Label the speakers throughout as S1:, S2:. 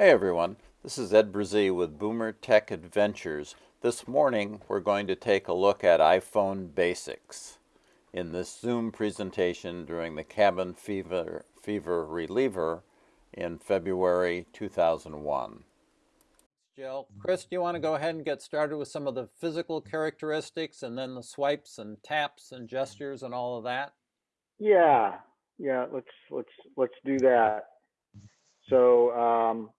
S1: Hey everyone, this is Ed Brzee with Boomer Tech Adventures. This morning we're going to take a look at iPhone basics in this Zoom presentation during the cabin fever, fever reliever in February 2001. Jill, Chris, do you want to go ahead and get started with some of the physical characteristics and then the swipes and taps and gestures and all of that?
S2: Yeah, yeah, let's let's let's do that. So um,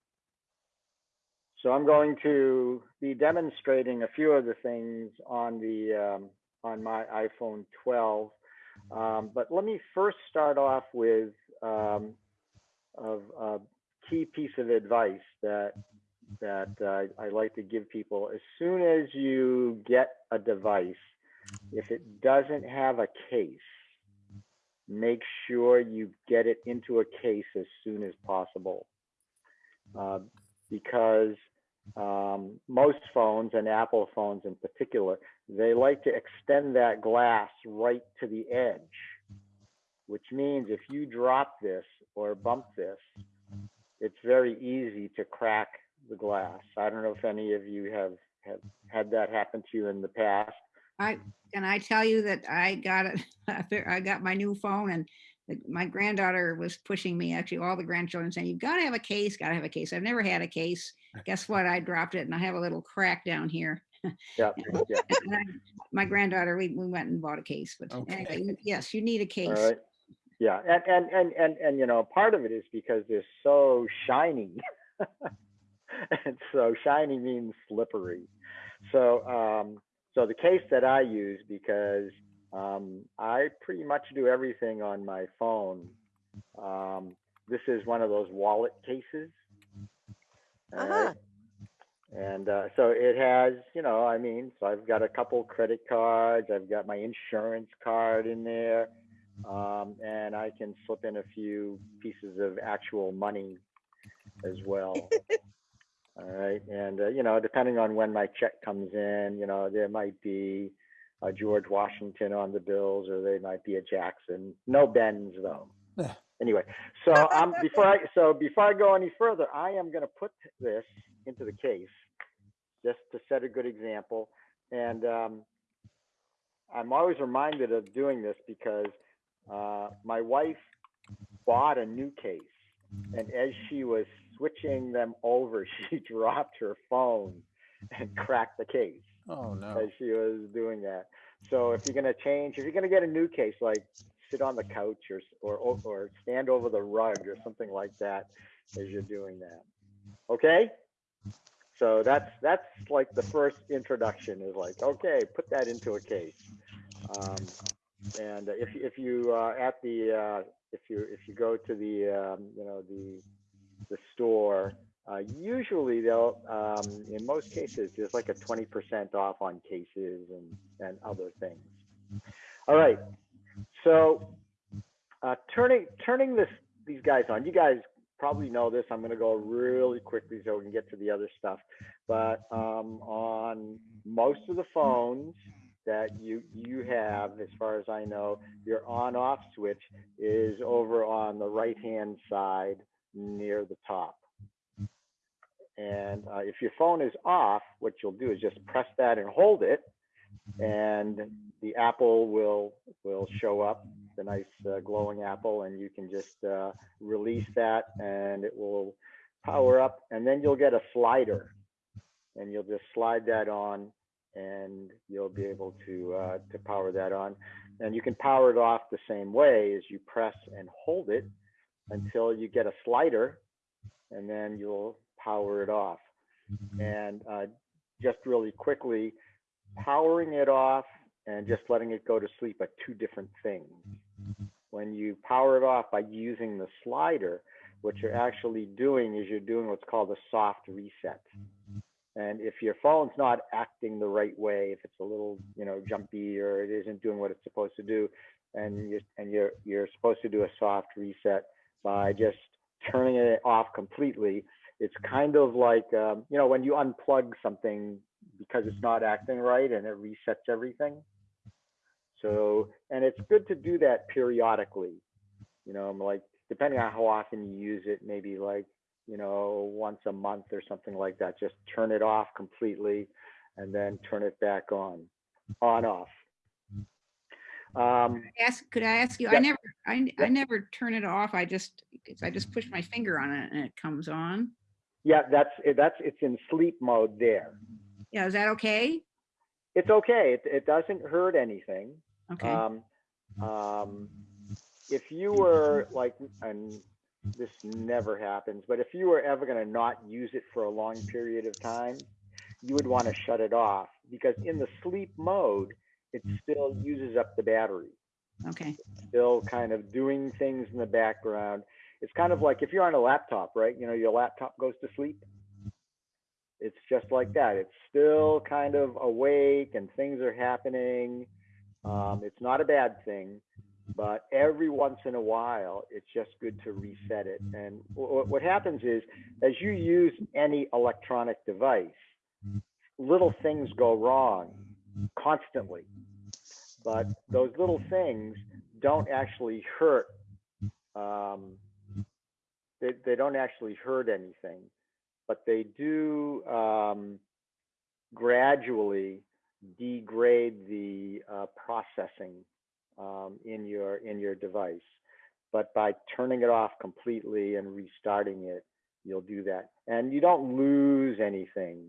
S2: so I'm going to be demonstrating a few of the things on the um, on my iPhone 12. Um, but let me first start off with um, a, a, key piece of advice that that uh, I like to give people. As soon as you get a device, if it doesn't have a case, make sure you get it into a case as soon as possible. Uh, because um, most phones and Apple phones in particular, they like to extend that glass right to the edge, which means if you drop this or bump this, it's very easy to crack the glass. I don't know if any of you have, have had that happen to you in the past.
S3: I, can I tell you that I got it, I got my new phone and my granddaughter was pushing me, actually all the grandchildren saying, you've got to have a case, got to have a case. I've never had a case. Guess what? I dropped it and I have a little crack down here.
S2: Yeah, yeah.
S3: I, my granddaughter, we, we went and bought a case, but
S1: Okay.
S3: anyway, yes, you need a case.
S2: right. Yeah, and, and, and, and, and, you know, part of it is because they're so shiny. and so shiny means slippery. So, um, so the case that I use because um, I pretty much do everything on my phone. Um, this is one of those wallet cases. all
S4: Uh-huh.
S2: right? And uh, so it has, you know, I mean, so I've got a couple credit cards, I've got my insurance card in there, um, and I can slip in a few pieces of actual money as well. All right, and uh, you know, depending on when my check comes in, you know, there might be a George Washington on the bills, or they might be a Jackson. No Benz though. Anyway, so um, before I so before I go any further, I am going to put this into the case just to set a good example, and um, I'm always reminded of doing this because uh, my wife bought a new case, and as she was switching them over, she dropped her phone and cracked the case
S1: Oh no.
S2: as she was doing that. So if you're gonna change, if you're gonna get a new case, like sit on the couch or or or stand over the rug or something like that as you're doing that. Okay? So that's that's like the first introduction is like, okay, put that into a case. Um, and if if you uh, at the uh, if you if you go to the um, you know the the store uh, usually they'll, um, in most cases, there's like a 20% off on cases and, and other things. All right. So uh, turning, turning this, these guys on, you guys probably know this. I'm going to go really quickly so we can get to the other stuff. But um, on most of the phones that you, you have, as far as I know, your on off switch is over on the right hand side near the top. And uh, if your phone is off, what you'll do is just press that and hold it, and the apple will will show up, the nice uh, glowing apple, and you can just uh, release that, and it will power up, and then you'll get a slider, and you'll just slide that on, and you'll be able to uh, to power that on, and you can power it off the same way as you press and hold it until you get a slider, and then you'll power it off. Mm-hmm. And uh, just really quickly, powering it off and just letting it go to sleep are two different things. Mm-hmm. When you power it off by using the slider, what you're mm-hmm. actually doing is you're doing what's called a soft reset. And if your phone's not acting the right way, if it's a little, you know, jumpy or it isn't doing what it's supposed to do, and you and you're you're supposed to do a soft reset by just turning it off completely, it's kind of like um, you know when you unplug something because it's not acting right and it resets everything so and it's good to do that periodically you know i'm like depending on how often you use it maybe like you know, once a month or something like that. Just turn it off completely and then turn it back on, on, off. Um,
S3: Ask, could I ask you,
S2: Yeah.
S3: I never, I, I never turn it off. I just, I just push my finger on it and it comes on.
S2: Yeah, that's, that's, it's in sleep mode there.
S3: Yeah, is that okay?
S2: It's okay. It, it doesn't hurt anything.
S3: Okay,
S2: Um, um, if you were like, and this never happens, but if you were ever gonna not use it for a long period of time, you would wanna shut it off because in the sleep mode, it still uses up the battery,
S3: okay,
S2: still kind of doing things in the background. It's kind of like if you're on a laptop, right? You know, your laptop goes to sleep. It's just like that. It's still kind of awake and things are happening. Um, it's not a bad thing, but every once in a while, it's just good to reset it. And what, what happens is, as you use any electronic device, little things go wrong constantly. But those little things don't actually hurt. Um, they, they don't actually hurt anything, but they do um, gradually degrade the uh, processing um, in your in your device. But by turning it off completely and restarting it, you'll do that, and you don't lose anything.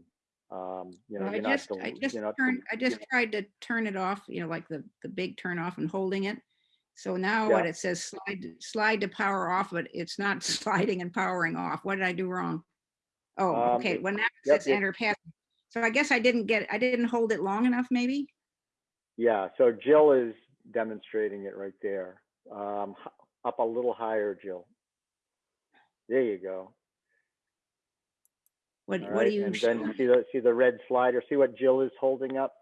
S2: Um, you know,
S3: Well, I
S2: you're not
S3: just, I just turned, I just tried to turn it off, you know, like the, the big turn off and holding it. So now what it says slide, slide to power off, but it's not sliding and powering off. What did I do wrong? Oh,
S2: Um,
S3: okay, well now it
S2: yep,
S3: says
S2: it-
S3: enter pass. So I guess I didn't get, I didn't hold it long enough, maybe?
S2: Yeah, so Jill is demonstrating it right there. Um, up a little higher, Jill. There you go.
S3: What, what do you?
S2: and then see the see the red slider. See what Jill is holding up.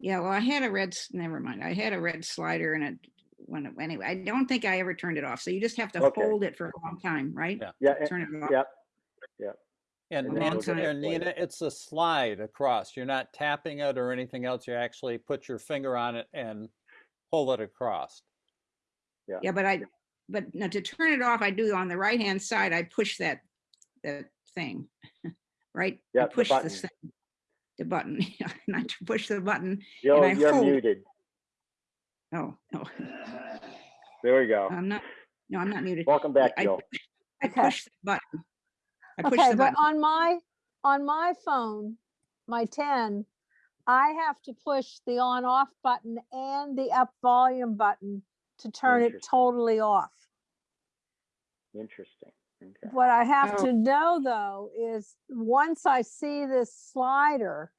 S3: Yeah, well, I had a red, never mind. I had a red slider and it, when, it- anyway, I don't think I ever turned it off. So you just have to
S2: Okay.
S3: hold it for a long time, right?
S4: Yeah.
S2: Yeah, and-
S3: Turn it off.
S2: yeah,
S4: And,
S2: And
S3: then
S4: and,
S3: it'll
S4: and Nina, it's a slide across. You're not tapping it or anything else. You actually put your finger on it and pull it across.
S3: Yeah, Yeah, but I, but now to turn it off, I do on the right-hand side, I push that, that thing, right? I
S2: push the button.
S3: this thing, the button, not to push the button.
S2: Jill,
S3: I
S2: you're
S3: hold-
S2: muted.
S3: Oh, no,
S2: There we go.
S3: I'm not, no, I'm not muted.
S2: Welcome back,
S3: I-
S2: Jill.
S3: I
S5: Okay.
S3: push the button. I push
S5: Okay,
S3: the
S5: but on my, on my phone, my ten, I have to push the on off button and the up volume button to turn it totally off.
S2: Interesting. Okay.
S5: What I have
S3: Oh.
S5: to know though is, once I see this slider,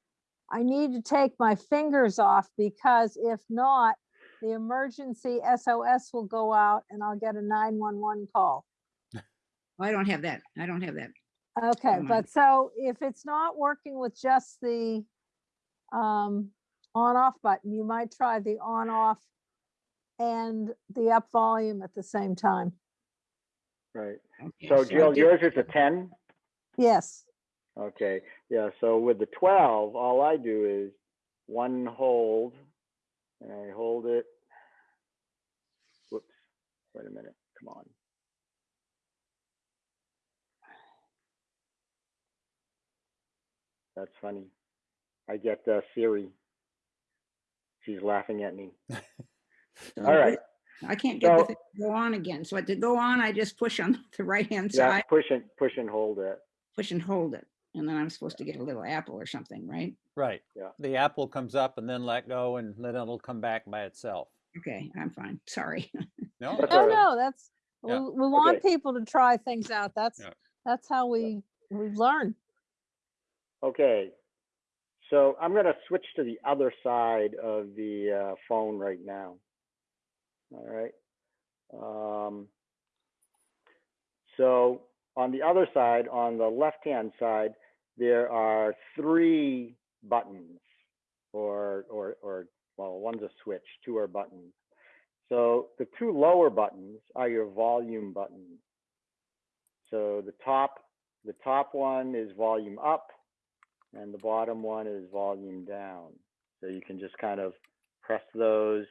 S5: I need to take my fingers off because if not, the emergency SOS will go out and I'll get a nine-one-one call.
S3: I don't have that. I don't have that.
S5: Okay,
S3: mind.
S5: but so if it's not working with just the um, on off button, you might try the on off and the up volume at the same time.
S2: Right.
S3: Okay,
S2: So
S3: I
S2: Jill,
S3: did-
S2: yours is a ten.
S5: Yes,
S2: Okay. Yeah. So with the twelve, all I do is one hold, and I hold it. Whoops. Wait a minute. Come on. That's funny. I get uh, Siri. She's laughing at me. All right.
S3: I can't get the thing to go on again. So to go on, I just push on the right-hand
S2: Yeah,
S3: side,
S2: push and push and hold it.
S3: push and hold it. And then I'm supposed to get a little apple or something, right?
S4: Right.
S2: Yeah.
S4: The apple comes up and then let go and then it'll come back by itself.
S3: Okay, I'm fine. Sorry.
S4: No?
S2: That's
S5: no,
S2: all right.
S5: no, that's, we,
S4: Yeah.
S5: we want
S2: Okay.
S5: people to try things out. That's,
S4: Yeah.
S5: that's how we, we learn.
S2: Okay. So I'm going to switch to the other side of the uh, phone right now. All right. Um, so on the other side, on the left-hand side, there are three buttons, or or or well, one's a switch, two are buttons. So the two lower buttons are your volume buttons. So the top the top one is volume up and the bottom one is volume down. So you can just kind of press those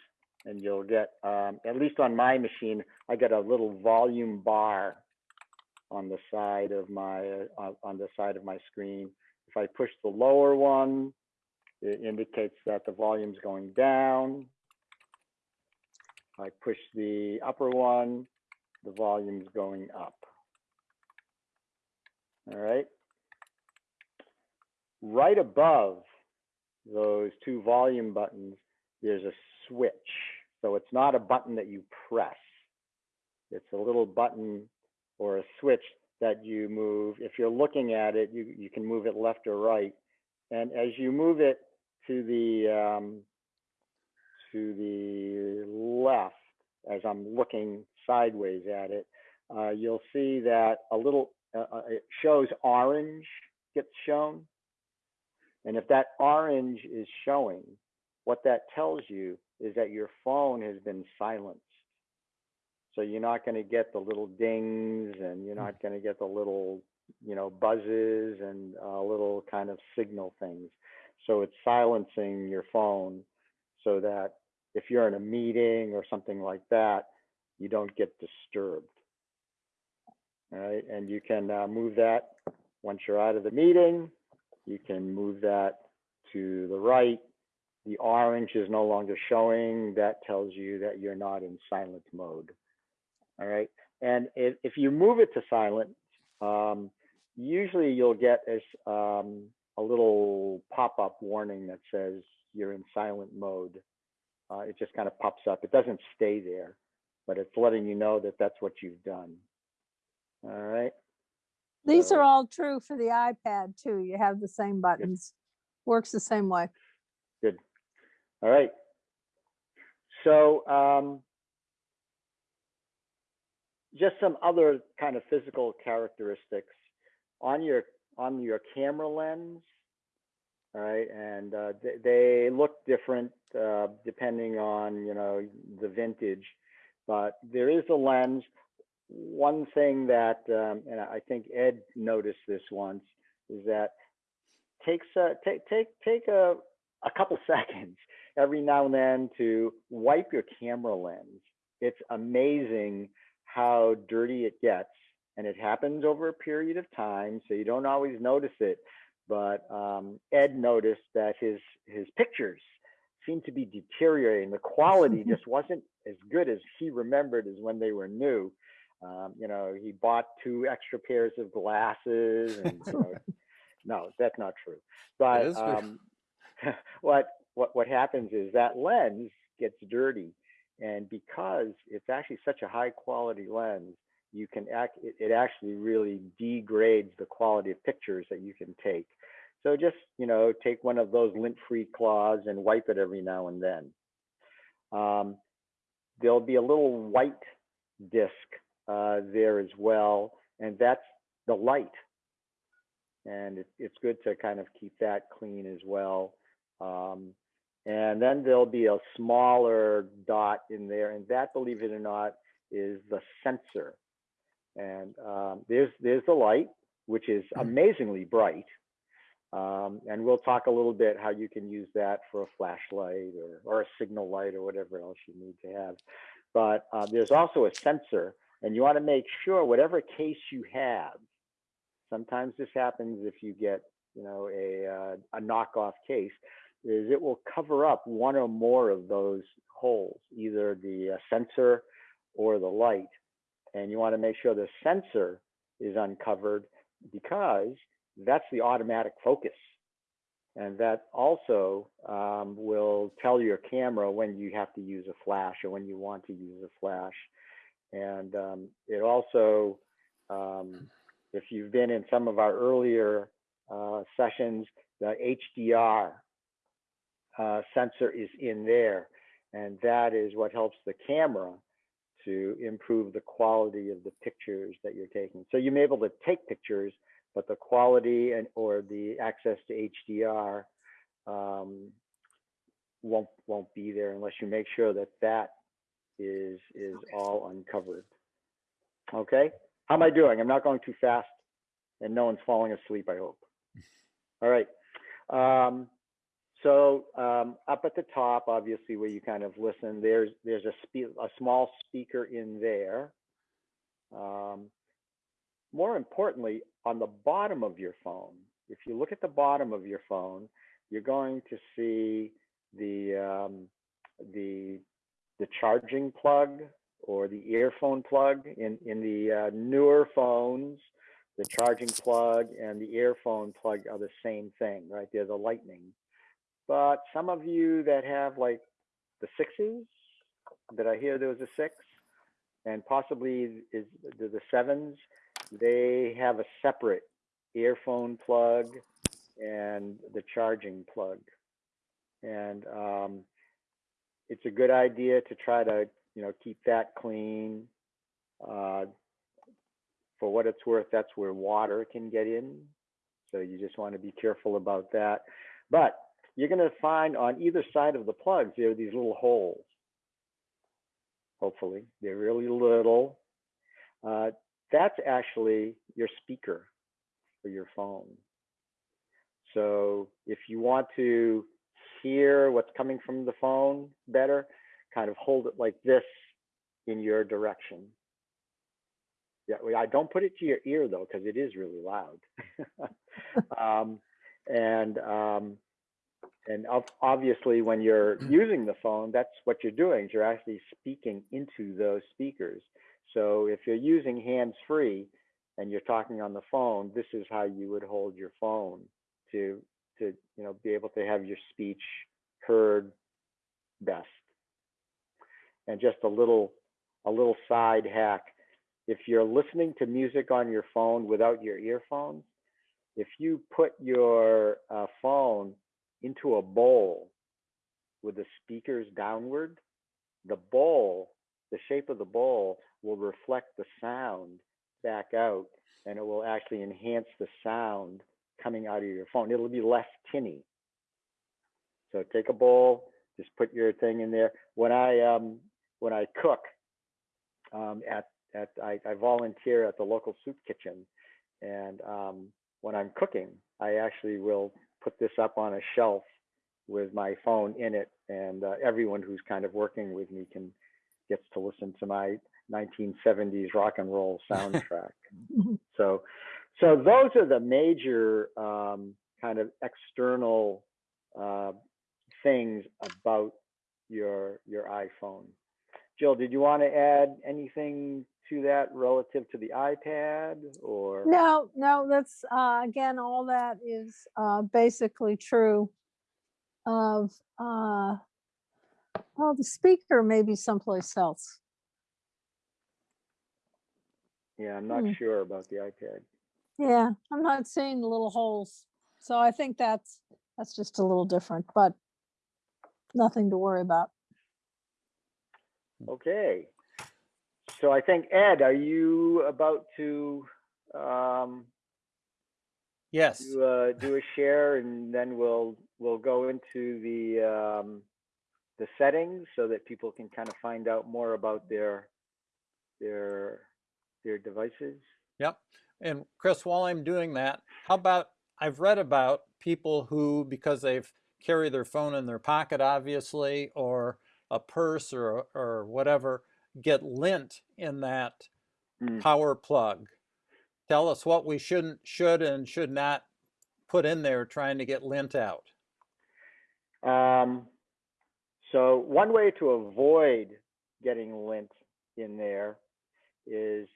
S2: and you'll get, um, at least on my machine, I get a little volume bar on the side of my, uh, on, on the side of my screen. If I push the lower one, it indicates that the volume's going down. If I push the upper one, the volume's going up. All right. Right above those two volume buttons, there's a switch. So it's not a button that you press. It's a little button or a switch that you move. If you're looking at it, you, you can move it left or right. And as you move it to the um, to the left, as I'm looking sideways at it, uh, you'll see that a little uh, uh, it shows orange gets shown. And if that orange is showing, what that tells you is that your phone has been silenced. So you're not going to get the little dings and you're not going to get the little, you know, buzzes and uh, little kind of signal things. So it's silencing your phone so that if you're in a meeting or something like that, you don't get disturbed. All right, and you can uh, move that once you're out of the meeting. You can move that to the right. The orange is no longer showing. That tells you that you're not in silent mode. All right, and if, if you move it to silent, um, usually you'll get as um, a little pop-up warning that says you're in silent mode. Uh, it just kind of pops up. It doesn't stay there, but it's letting you know that that's what you've done. All right.
S5: These are all true for the iPad too. You have the same buttons. Works the same way. Good.
S2: All right. So um, just some other kind of physical characteristics on your on your camera lens. Right, and uh, they, they look different uh, depending on you know the vintage, but there is a lens. One thing that, um, and I think Ed noticed this once, is that takes a, take take take a a couple seconds every now and then to wipe your camera lens. It's amazing how dirty it gets, and it happens over a period of time, so you don't always notice it. But um, Ed noticed that his his pictures seemed to be deteriorating. The quality just wasn't as good as he remembered as when they were new. Um, you know, he bought two extra pairs of glasses, and you know, no, that's not true. But um, what what what happens is that lens gets dirty, and because it's actually such a high quality lens, you can act it, it actually really degrades the quality of pictures that you can take. So just you know take one of those lint-free cloths and wipe it every now and then. Um, there'll be a little white disc uh, there as well, and that's the light. And it, it's good to kind of keep that clean as well. Um, and then there'll be a smaller dot in there, and that, believe it or not, is the sensor. And um, there's there's the light, which is amazingly bright. Um, and we'll talk a little bit how you can use that for a flashlight or, or a signal light or whatever else you need to have. But uh, there's also a sensor, and you want to make sure whatever case you have. Sometimes this happens if you get, you know, a uh, a knockoff case, is it will cover up one or more of those holes, either the uh, sensor or the light. And you want to make sure the sensor is uncovered because that's the automatic focus. And that also um, will tell your camera when you have to use a flash or when you want to use a flash. And um, it also, um, if you've been in some of our earlier uh, sessions, the HDR uh, sensor is in there. And that is what helps the camera to improve the quality of the pictures that you're taking. So you may be able to take pictures, but the quality and or the access to HDR um, won't won't be there unless you make sure that that is is all uncovered. Okay, how am I doing? I'm not going too fast, and no one's falling asleep. I hope. All right. Um, so um, up at the top, obviously, where you kind of listen, there's there's a a small speaker in there. Um, more importantly, on the bottom of your phone, if you look at the bottom of your phone, you're going to see the um, the the charging plug or the earphone plug in in the uh, newer phones. The charging plug and the earphone plug are the same thing, right? They're the lightning. But some of you that have like the sixes, that I hear there was a six? And possibly is the, the sevens, they have a separate earphone plug and the charging plug. And um, it's a good idea to try to, you know, keep that clean. Uh, for what it's worth, that's where water can get in. So you just want to be careful about that. But you're going to find on either side of the plugs, there are these little holes. Hopefully, they're really little. Uh, that's actually your speaker for your phone. So if you want to hear what's coming from the phone better, kind of hold it like this in your direction. Yeah, I don't put it to your ear though, because it is really loud. um, and um, and obviously, when you're using the phone, that's what you're doing. is You're actually speaking into those speakers. So if you're using hands free and you're talking on the phone, this is how you would hold your phone to to you know be able to have your speech heard best. And just a little a little side hack if you're listening to music on your phone without your earphones, if you put your uh, phone into a bowl with the speakers downward, the bowl, the shape of the bowl will reflect the sound back out and it will actually enhance the sound coming out of your phone. It'll be less tinny. So take a bowl, just put your thing in there. When I um, when I cook um, at at I, I volunteer at the local soup kitchen, and um, when I'm cooking, I actually will put this up on a shelf with my phone in it, and uh, everyone who's kind of working with me can gets to listen to my 1970s rock and roll soundtrack. so, so those are the major um, kind of external uh, things about your your iPhone. Jill, did you want to add anything to that relative to the iPad or?
S5: No, no, that's, uh, again, all that is, uh, basically true of, uh, well, the speaker may be someplace else.
S2: Yeah, I'm not
S5: Hmm.
S2: sure about the iPad.
S5: Yeah, I'm not seeing the little holes. So I think that's, that's just a little different, but nothing to worry about.
S2: Okay. So I think Ed, are you about to um,
S4: Yes.
S2: do, uh, do a share and then we'll we'll go into the um, the settings so that people can kind of find out more about their their their devices.
S4: Yep. And Chris, while I'm doing that, how about I've read about people who, because they've carry their phone in their pocket, obviously, or a purse or or whatever, get lint in that
S2: Mm.
S4: power plug. Tell us what we shouldn't, should, and should not put in there trying to get lint out.
S2: Um, so one way to avoid getting lint in there is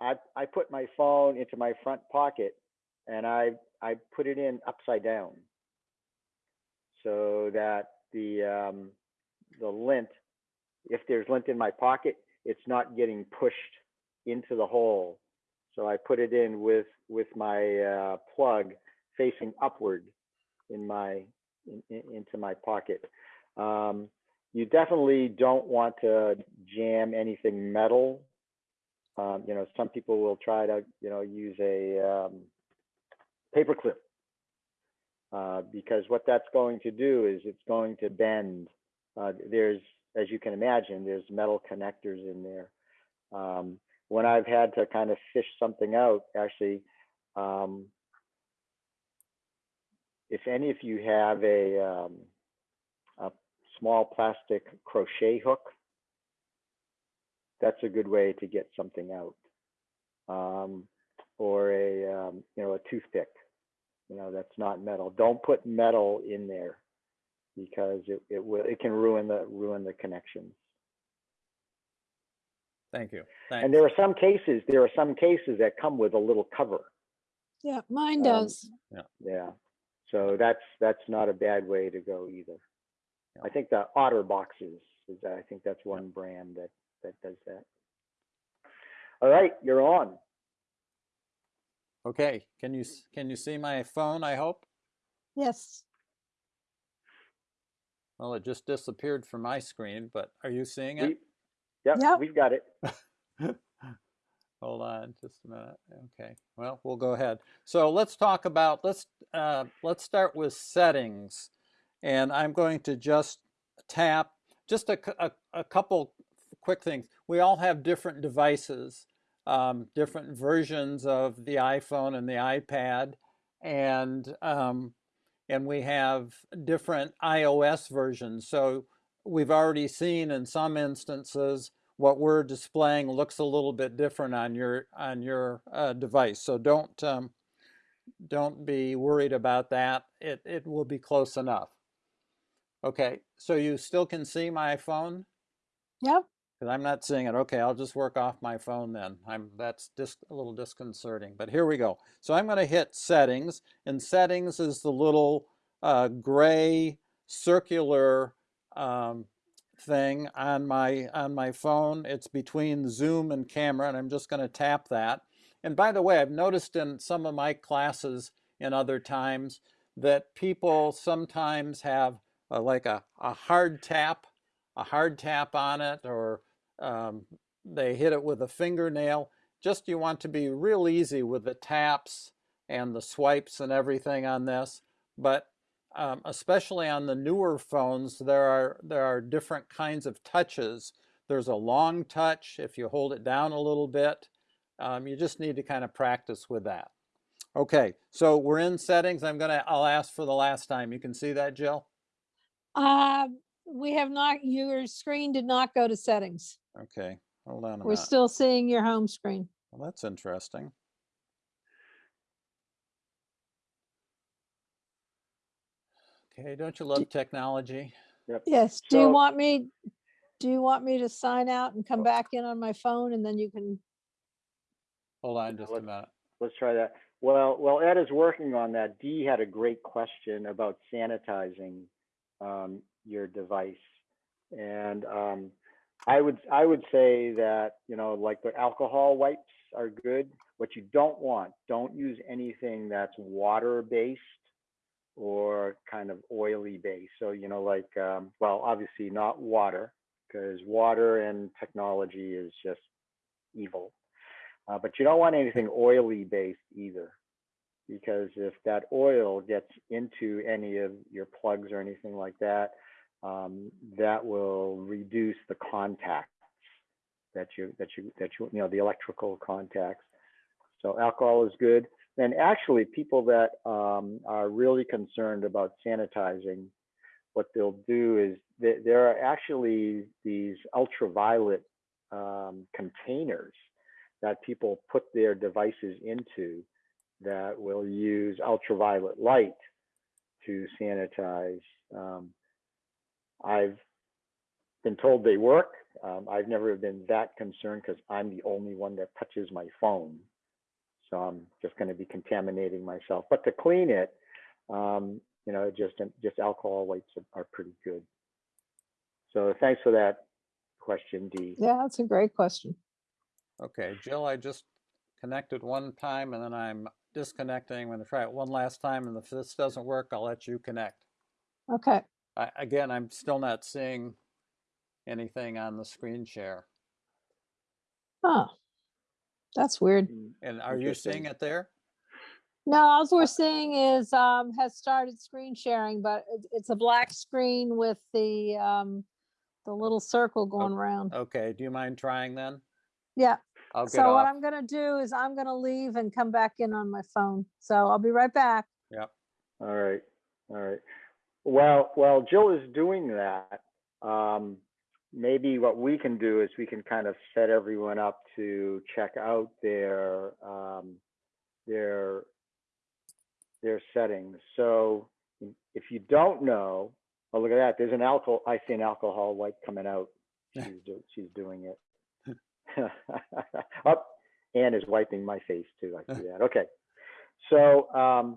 S2: I, I put my phone into my front pocket and I, I put it in upside down so that the, um, the lint, if there's lint in my pocket, it's not getting pushed into the hole. So I put it in with, with my uh, plug facing upward in my, in, in, into my pocket. Um, you definitely don't want to jam anything metal. Um, you know, some people will try to, you know, use a um, paper clip uh, because what that's going to do is it's going to bend. Uh, there's, as you can imagine, there's metal connectors in there. Um, when I've had to kind of fish something out, actually, um, if any of you have a, um, a small plastic crochet hook, that's a good way to get something out. Um, or a, um, you know, a toothpick. You know, that's not metal. Don't put metal in there because it, it will, it can ruin the, ruin the connections.
S4: Thank you.
S2: And there are some cases, there are some cases that come with a little cover.
S5: Yeah, mine
S2: Um,
S5: does.
S2: Yeah. So that's, that's not a bad way to go either.
S4: Yeah.
S2: I think the OtterBoxes is, I think that's one brand that, that does that. All right, you're on.
S4: Okay, can you, can you see my phone, I hope?
S5: Yes.
S4: Well, it just disappeared from my screen, but are you seeing it?
S2: We- Yep,
S5: Yep.
S2: we've got it.
S4: Hold on just a minute. Okay, well, we'll go ahead. So let's talk about, let's, uh, let's start with settings. And I'm going to just tap, just a, a, a couple quick things. We all have different devices, um, different versions of the iPhone and the iPad. And, um, and we have different iOS versions. So we've already seen in some instances what we're displaying looks a little bit different on your on your uh, device. So don't um, don't be worried about that. It it will be close enough. Okay, so you still can see my phone
S5: Yep.
S4: Because I'm not seeing it. Okay, I'll just work off my phone then. I'm that's just a little disconcerting. But here we go. So I'm going to hit settings, and settings is the little uh, gray circular um, thing on my on my phone. It's between zoom and camera, and I'm just going to tap that. And by the way, I've noticed in some of my classes in other times that people sometimes have uh, like a, a hard tap, a hard tap on it, or um, they hit it with a fingernail. Just you want to be real easy with the taps and the swipes and everything on this. But um, especially on the newer phones, there are there are different kinds of touches. There's a long touch if you hold it down a little bit. Um, you just need to kind of practice with that. Okay, so we're in settings. I'm gonna I'll ask for the last time. You can see that, Jill.
S5: Um, we have not, your screen did not go to settings.
S4: Okay, hold on a
S5: We're
S4: minute.
S5: still seeing your home screen.
S4: Well, that's interesting. Okay, don't you love technology?
S2: Yep.
S5: Yes. Do you
S2: So-
S5: want me, do you want me to sign out and come back in on my phone and then you can,
S4: Hold on just a
S2: let's-
S4: minute.
S2: Let's try that. Well, well, Ed is working on that. Dee had a great question about sanitizing um, your device. And um, I would, I would say that, you know, like the alcohol wipes are good. What you don't want, don't use anything that's water-based or kind of oily based. So, you know, like, um, well, obviously not water, because water and technology is just evil. Uh, but you don't want anything oily based either, because if that oil gets into any of your plugs or anything like that, um, that will reduce the contacts that you that you that you you know the electrical contacts. So alcohol is good. And actually, people that um, are really concerned about sanitizing, what they'll do is th- there are actually these ultraviolet um, containers that people put their devices into that will use ultraviolet light to sanitize. Um, I've been told they work. Um, I've never been that concerned because I'm the only one that touches my phone. So I'm just going to be contaminating myself. But to clean it, um, you know, just just alcohol wipes are, are pretty good. So thanks for that question, Dee.
S5: yeah, that's a great question.
S4: Okay, Jill, I just connected one time and then I'm disconnecting. I'm gonna try it one last time and if this doesn't work, I'll let you connect.
S5: Okay.
S4: I, again, I'm still not seeing anything on the screen share.
S5: Huh. That's weird.
S2: Mm,
S4: And are you seeing it there?
S5: No, all we're seeing is, um, has started screen sharing, but it's, it's a black screen with the, um, the little circle going around.
S4: Okay, do you mind trying then?
S5: Yeah.
S4: I'll
S5: So what. I'm gonna do is I'm gonna leave and come back in on my phone. So I'll be right back.
S4: Yep,
S2: All right, all right. Well, while Jill is doing that, um, maybe what we can do is we can kind of set everyone up to check out their um, their their settings. So if you don't know, oh look at that, there's an alcohol. I see an alcohol wipe coming out. She's do, she's doing it. Up, Anne is wiping my face too. I see that. Okay, so um,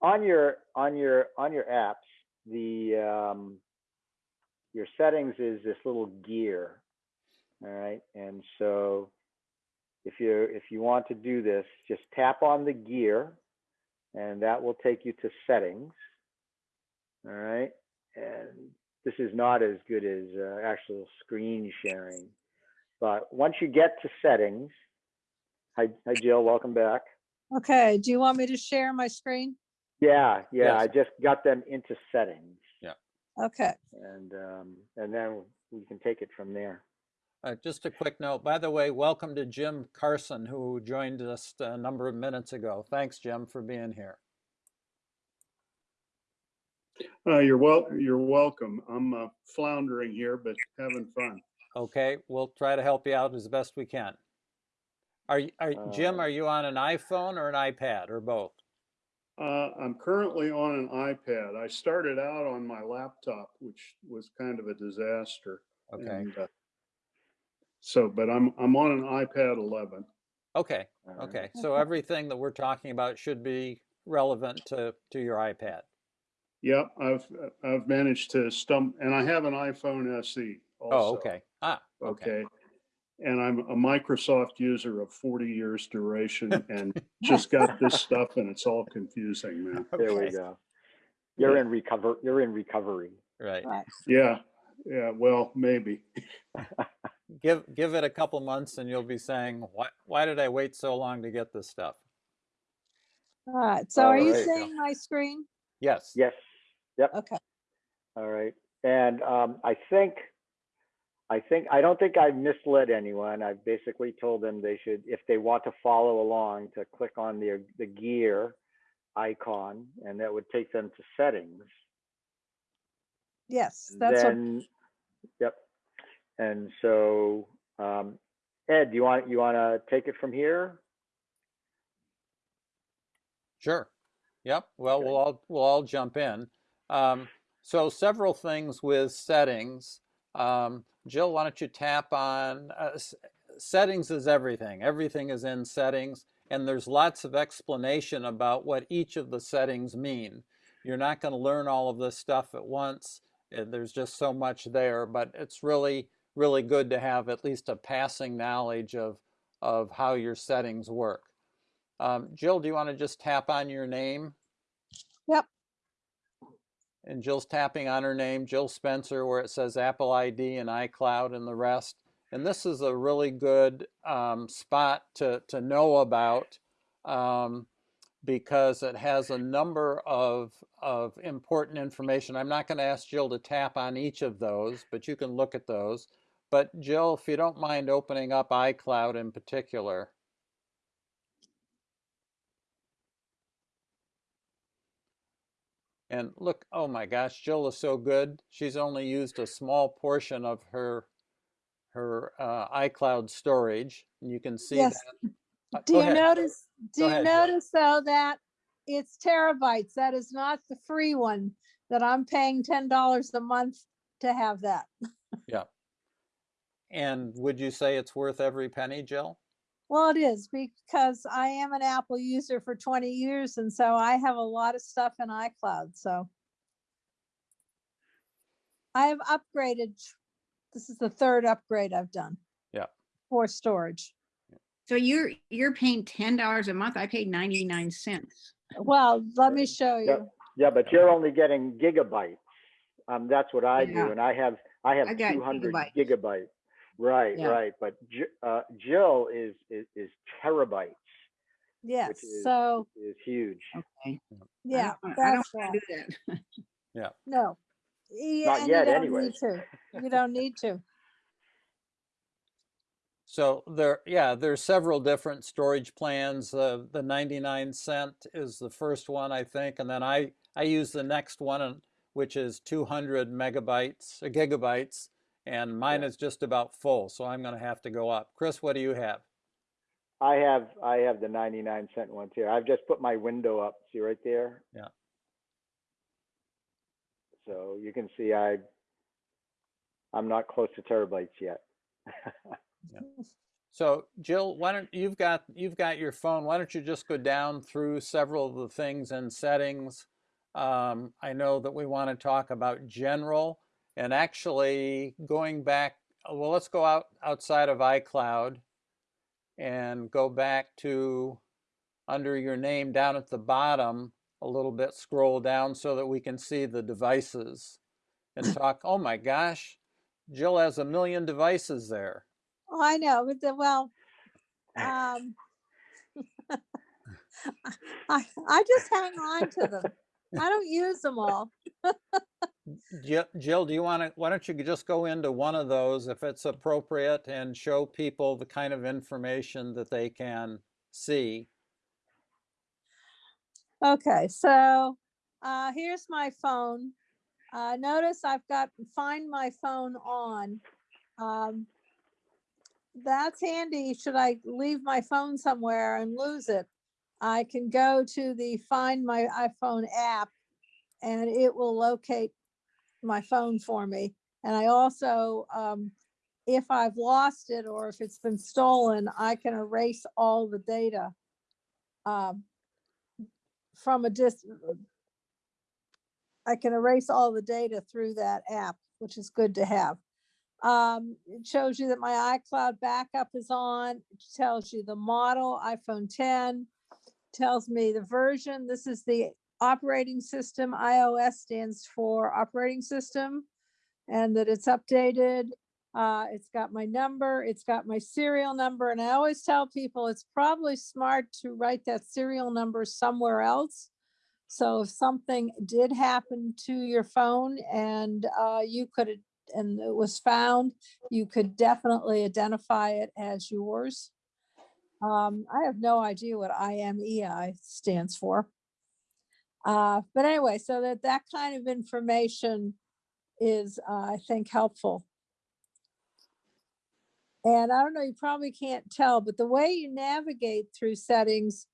S2: on your on your on your apps, the um, your settings is this little gear. All right, and so if you if you want to do this, just tap on the gear, and that will take you to settings. All right, and this is not as good as uh, actual screen sharing, but once you get to settings, hi, hi Jill, welcome back.
S5: Okay, do you want me to share my screen?
S2: Yeah, yeah,
S4: Yes.
S2: I just got them into settings, Yeah.
S5: Okay,
S2: and um, and then we can take it from there.
S4: Uh, just a quick note, by the way, welcome to Jim Carson, who joined us a number of minutes ago. Thanks, Jim, for being here.
S6: Uh, you're wel, you're welcome. I'm uh, floundering here, but having fun.
S4: Okay, we'll try to help you out as best we can. Are, you- are, Jim,
S2: Uh,
S4: are you on an iPhone or an iPad or both?
S6: Uh, I'm currently on an iPad. I started out on my laptop, which was kind of a disaster.
S4: Okay,
S6: and, uh, So, but I'm, I'm on an iPad 11.
S4: okay, okay. So everything that we're talking about should be relevant to, to your iPad.
S6: Yep, I've, I've managed to stump, and I have an iPhone SE also.
S4: Oh, okay. Ah, okay.
S6: Okay. And I'm a Microsoft user of 40 years duration and just got this stuff and it's all confusing, man.
S2: There we go. You're
S6: Yeah.
S2: in recover. You're in recovery.
S4: Right.
S5: right.
S6: Yeah, yeah, well, maybe.
S4: Give, give it a couple months and you'll be saying, why, why did I wait so long to get this stuff?
S5: All right, so are you seeing my screen?
S4: Yes.
S2: Yes. Yep.
S5: Okay,
S2: All right. And um, I think, I think, I don't think I've misled anyone. I've basically told them they should, if they want to follow along, to click on the the gear icon, and that would take them to settings.
S5: yes, that's what,
S2: yep. And so, um, Ed, do you want you want to take it from here?
S4: Sure. Yep. Well, we'll all we'll all jump in. Um, so several things with settings. Um, Jill, why don't you tap on uh, settings is everything. Everything is in settings, and there's lots of explanation about what each of the settings mean. You're not going to learn all of this stuff at once. There's just so much there, but it's really really good to have at least a passing knowledge of of how your settings work. Um, Jill, do you want to just tap on your name?
S5: Yep.
S4: And Jill's tapping on her name, Jill Spencer, where it says Apple ID and iCloud and the rest. And this is a really good um, spot to, to know about um, because it has a number of, of important information. I'm not going to ask Jill to tap on each of those, but you can look at those. But Jill, if you don't mind opening up iCloud in particular. And look, oh my gosh, Jill is so good. She's only used a small portion of her her uh, iCloud storage. And you can see
S5: Yes.
S4: that. Uh,
S5: do
S4: go
S5: you
S4: ahead.
S5: notice, do
S4: Go
S5: you
S4: ahead, Jill.
S5: notice though that it's terabytes? That is not the free one, that I'm paying ten dollars a month to have that. Yeah.
S4: And would you say it's worth every penny, Jill?
S5: Well, it is because I am an Apple user for twenty years and so I have a lot of stuff in iCloud, so. I have upgraded, this is the third upgrade I've done.
S4: Yeah.
S5: For storage.
S3: So you're, you're paying ten dollars a month. I paid ninety-nine cents.
S5: Well, let me show you.
S2: Yeah, yeah, but you're only getting gigabytes. Um, that's what I
S3: Yeah.
S2: do, and I have I have
S3: I
S2: 200
S3: gigabytes.
S2: gigabytes. Right,
S3: Yeah.
S2: right. But uh, Jill is, is is terabytes,
S5: Yes,
S2: is-
S5: so,
S2: is huge.
S3: Okay.
S5: yeah,
S3: I don't wanna- I don't
S5: that's
S3: wanna do that.
S5: No. Yeah,
S2: Not
S5: and you
S2: yet
S5: don't need to. You don't need to.
S4: So there, yeah, there's several different storage plans. Uh, the 99 cent is the first one, I think, and then I I use the next one, which is 200 megabytes, uh, gigabytes, and mine
S2: Yeah.
S4: is just about full, so I'm going to have to go up. Chris, what do you have?
S2: I have, I have the 99 cent ones here. I've just put my window up. See right there?
S4: Yeah.
S2: So you can see I, I'm not close to terabytes yet.
S4: So Jill, why don't, you've got, you've got your phone, why don't you just go down through several of the things and settings? Um, I know that we want to talk about general and actually going back, well, let's go out outside of iCloud and go back to under your name down at the bottom a little bit, scroll down so that we can see the devices and talk, oh my gosh, Jill has a million devices there.
S5: Oh, I know, but the, well, um, I, I just hang on to them. I don't use them all.
S4: Jill, do you want to, why don't you just go into one of those if it's appropriate and show people the kind of information that they can see?
S5: Okay, so, uh, here's my phone. Uh, notice I've got find my phone on. Um, that's handy. Should I leave my phone somewhere and lose it? I can go to the Find My iPhone app and it will locate my phone for me. And I also, um, if I've lost it or if it's been stolen, I can erase all the data um, from a dis. I can erase all the data through that app, which is good to have. Um, it shows you that my iCloud backup is on. It tells you the model, iPhone 10, tells me the version. This is the operating system. iOS stands for operating system and that it's updated. Uh, it's got my number, it's got my serial number, and I always tell people it's probably smart to write that serial number somewhere else. So if something did happen to your phone and uh, you could, and it was found, you could definitely identify it as yours. Um, I have no idea what IMEI stands for. Uh, but anyway, so that that kind of information is, uh, I think, helpful. And I don't know, you probably can't tell, but the way you navigate through settings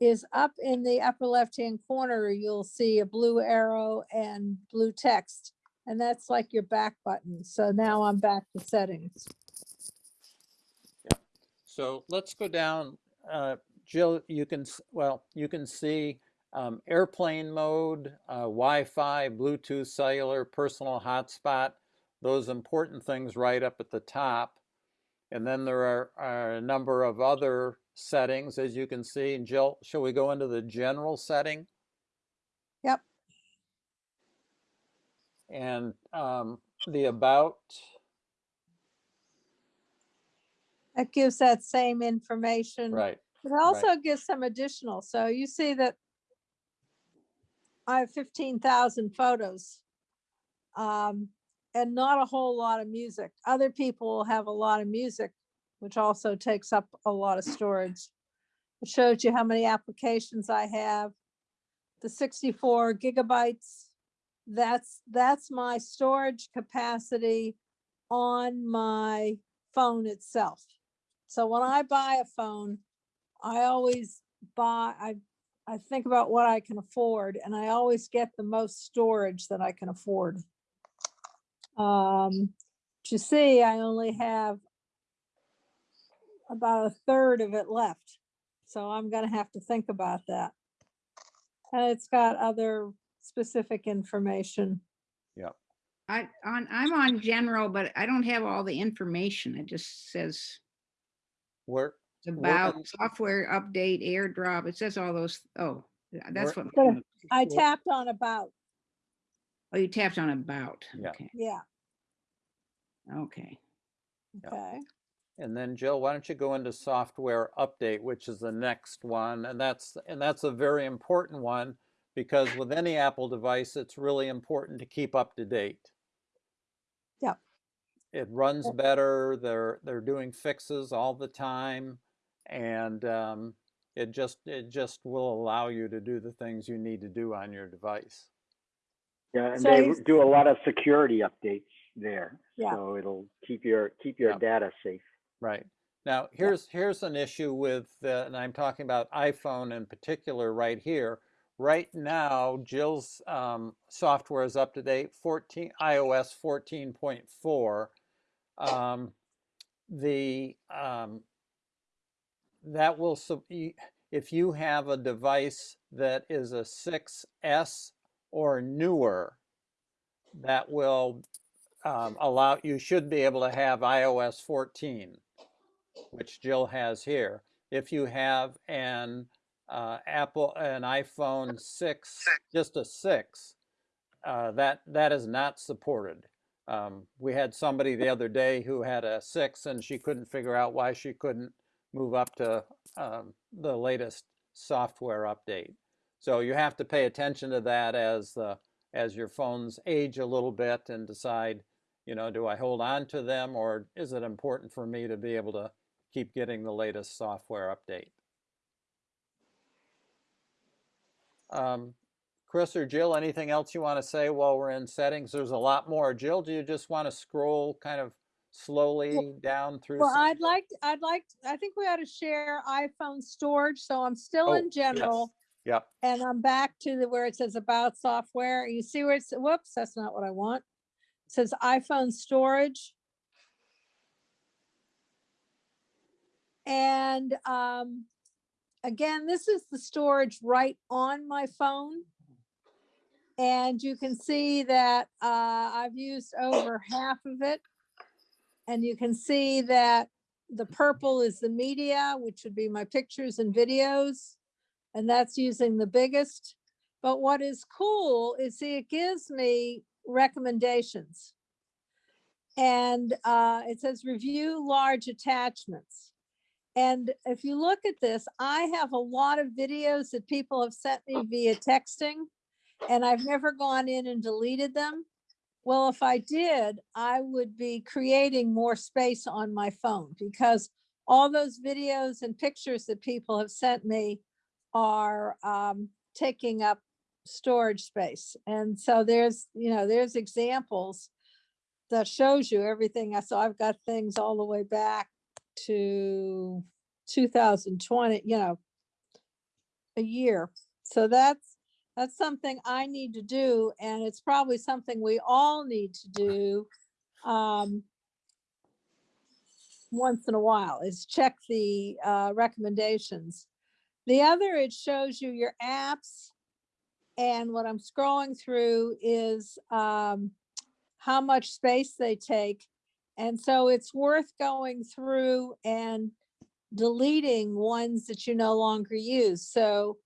S5: is up in the upper left-hand corner, you'll see a blue arrow and blue text. And that's like your back button. So now I'm back to settings. Yeah.
S4: So let's go down, uh, Jill, you can, well, you can see um, airplane mode, uh, Wi-Fi, Bluetooth, cellular, personal hotspot, those important things right up at the top. And then there are, are a number of other settings, as you can see. Jill, shall we go into the general setting?
S5: Yep.
S4: And um, the about,
S5: That gives that same information.
S4: right,
S5: It also gives some additional, so you see that I have fifteen thousand photos. Um, and not a whole lot of music. Other people have a lot of music, which also takes up a lot of storage. It shows you how many applications I have. The sixty-four gigabytes, that's, that's my storage capacity on my phone itself. So when I buy a phone, I always buy, I, I think about what I can afford and I always get the most storage that I can afford. Um, to see, I only have about a third of it left. So I'm gonna have to think about that. And it's got other specific information.
S3: I, on, I'm on general, but I don't have all the information. It just says
S4: where,
S3: about
S4: on-
S3: software update, airdrop. It says all those, oh, that's what,
S5: But I tapped on about,
S3: oh, you tapped on about.
S4: Yeah.
S3: Okay,
S5: yeah,
S3: okay.
S4: Yeah.
S5: okay.
S4: And then Jill, why don't you go into software update, which is the next one, and that's and that's a very important one because with any Apple device, it's really important to keep up to date.
S5: Yep.
S4: It runs better. They're they're doing fixes all the time, and um, it just it just will allow you to do the things you need to do on your device.
S2: Yeah, and
S5: So
S2: they do a lot of security updates there.
S5: Yeah.
S2: So it'll keep your, keep your
S4: Yeah.
S2: data safe.
S4: Right. Now, here's, here's an issue with, uh, and I'm talking about iPhone in particular right here. Right now, Jill's um, software is up to date, 14, iOS 14.4. Um, the, um, that will, if you have a device that is a 6S or newer, that will um, allow, you should be able to have iOS 14 which Jill has here. If you have an uh, Apple, an iPhone 6, just a 6, uh, that, that is not supported. Um, we had somebody the other day who had a 6 and she couldn't figure out why she couldn't move up to um, the latest software update. So you have to pay attention to that as the as your phones age a little bit and decide, you know, do I hold on to them or is it important for me to be able to keep getting the latest software update. Um, Chris or Jill, anything else you want to say while we're in settings? There's a lot more. Jill, do you just want to scroll kind of slowly down through?
S5: Well,
S4: some-
S5: I'd like, to- I'd like, to- I think we ought to share iPhone storage, so I'm still
S4: Oh,
S5: in
S4: yes.
S5: general.
S4: Yep,
S5: And I'm back to the, where it says about software. You see where it's, whoops, that's not what I want. It Says iPhone storage. And, um, again, this is the storage right on my phone. And you can see that, uh, I've used over half of it. And you can see that the purple is the media, which would be my pictures and videos. And that's using the biggest. But what is cool is see, it gives me recommendations. And uh, it says review large attachments. And if you look at this, I have a lot of videos that people have sent me via texting. And I've never gone in and deleted them. Well, if I did, I would be creating more space on my phone because all those videos and pictures that people have sent me are um, taking up storage space. And so there's, you know, there's examples that shows you everything. I saw I've got things all the way back to 2020, you know, a year. So that's that's something I need to do, and it's probably something we all need to do um, once in a while, is check the uh, recommendations. The other, it shows you your apps, and what I'm scrolling through is um, how much space they take. And so it's worth going through and deleting ones that you no longer use. So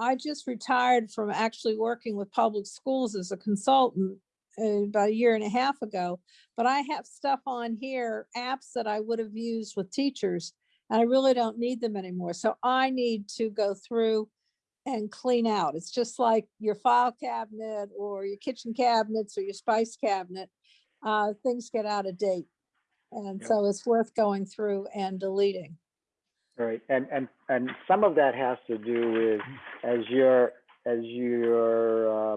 S5: I just retired from actually working with public schools as a consultant uh, about a year and a half ago. But I have stuff on here, apps that I would have used with teachers, and I really don't need them anymore. So I need to go through and clean out. It's just like your file cabinet or your kitchen cabinets or your spice cabinet. Uh, things get out of date. And
S2: Yep.
S5: so it's worth going through and deleting.
S2: Right, and, and, and some of that has to do with as your, as your, uh,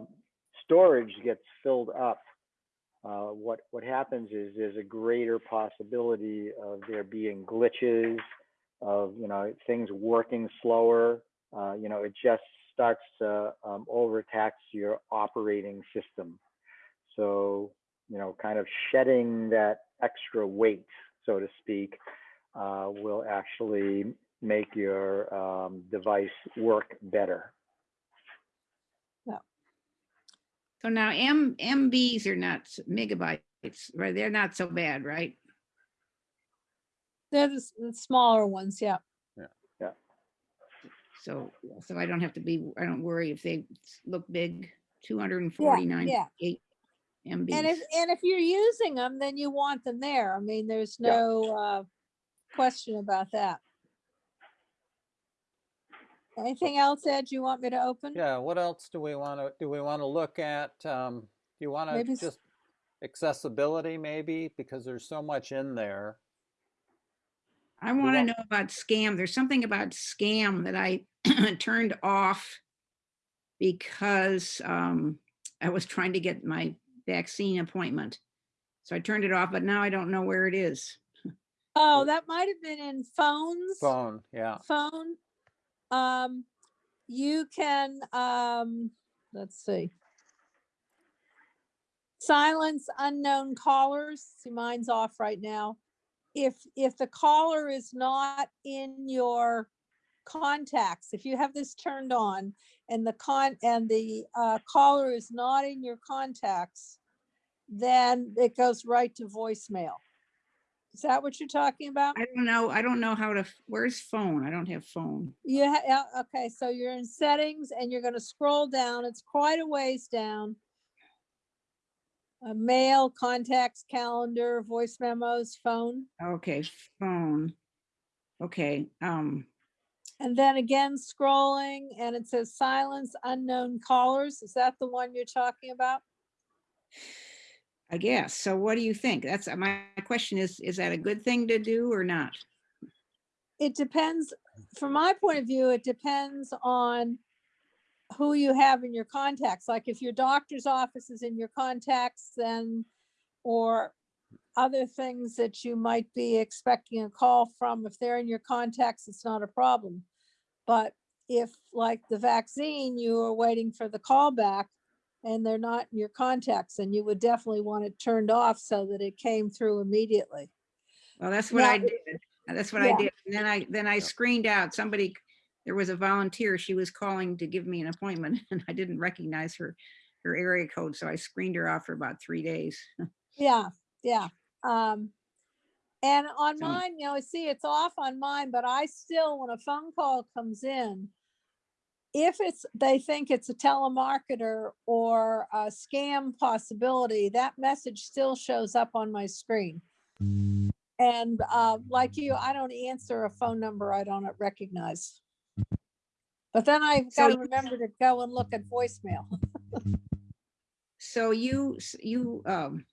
S2: storage gets filled up, uh, what, what happens is there's a greater possibility of there being glitches, of, you know, things working slower. Uh, you know, it just starts to, um, overtax your operating system. So, you know, kind of shedding that extra weight, so to speak, uh, will actually make your um, device work better.
S3: So now M, MBs are not megabytes, right? They're not so bad, right?
S5: They're the, the smaller ones, yeah. Yeah. Yeah.
S3: So, so I don't have to be, I don't worry if they look big, two hundred and forty-nine,
S5: yeah.
S3: eight
S5: And if, and if you're using them, then you want them there. I mean, there's
S2: Yeah.
S5: no uh, question about that. Anything else, Ed, you want me to open?
S4: yeah, what else do we want to, do we want to look at? Um, do you want to
S5: Maybe
S4: just accessibility maybe? Because there's so much in there.
S3: I want to know about scam. There's something about scam that I turned off because um, I was trying to get my vaccine appointment. So I turned it off, but now I don't know where it is.
S5: Oh, that might have been in phones.
S4: Phone, yeah.
S5: Phone. Um, you can, um, let's see. Silence unknown callers. See, mine's off right now. If, if the caller is not in your contacts, if you have this turned on and the con, and the, uh, caller is not in your contacts, then it goes right to voicemail. Is that what you're talking about?
S3: I don't know, I don't know how to, where's phone? I don't have phone.
S5: Yeah, okay, so you're in settings and you're gonna scroll down. It's quite a ways down. Uh, mail, contacts, calendar, voice memos, phone,
S3: Okay, phone. Okay, um,
S5: and then again scrolling and it says silence unknown callers. Is that the one you're talking about?
S3: I guess. So what do you think? That's, uh, my question is, is that a good thing to do or not?
S5: It depends, from my point of view, it depends on who you have in your contacts. Like if your doctor's office is in your contacts, then, or other things that you might be expecting a call from, if they're in your contacts, it's not a problem. But if like the vaccine, you are waiting for the call back and they're not in your contacts, and you would definitely want it turned off so that it came through immediately.
S3: Well, that's what
S5: Now,
S3: I did. Uh, That's what I did. And then I, then I screened out somebody, there was a volunteer, she was calling to give me an appointment and I didn't recognize her, her area code, so I screened her off for about three days.
S5: Yeah, yeah. Um, and on
S3: So-
S5: mine, you know, I see, it's off on mine, but I still, when a phone call comes in, if it's, they think it's a telemarketer or a scam possibility, that message still shows up on my screen. And, uh, like you, I don't answer a phone number I don't recognize. But then I've
S3: So
S5: got to remember to go and look at voicemail.
S3: So you, you, um,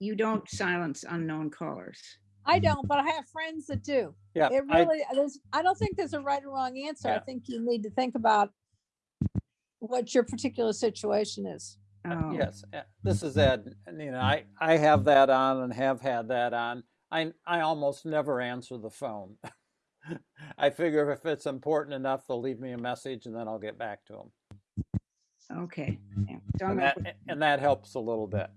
S3: you don't silence unknown callers.
S5: I don't, but I have friends that do.
S4: Yeah,
S5: It
S4: I,
S5: really, there's, I don't think there's a right or wrong answer. I think you need to think about what your particular situation is.
S3: Oh,
S4: yes, uh, this is Ed, and you know, I, I have that on and have had that on. I, I almost never answer the phone. I figure if it's important enough, they'll leave me a message and then I'll get back to them.
S3: Okay. yeah. So
S4: And that, and that helps a little bit.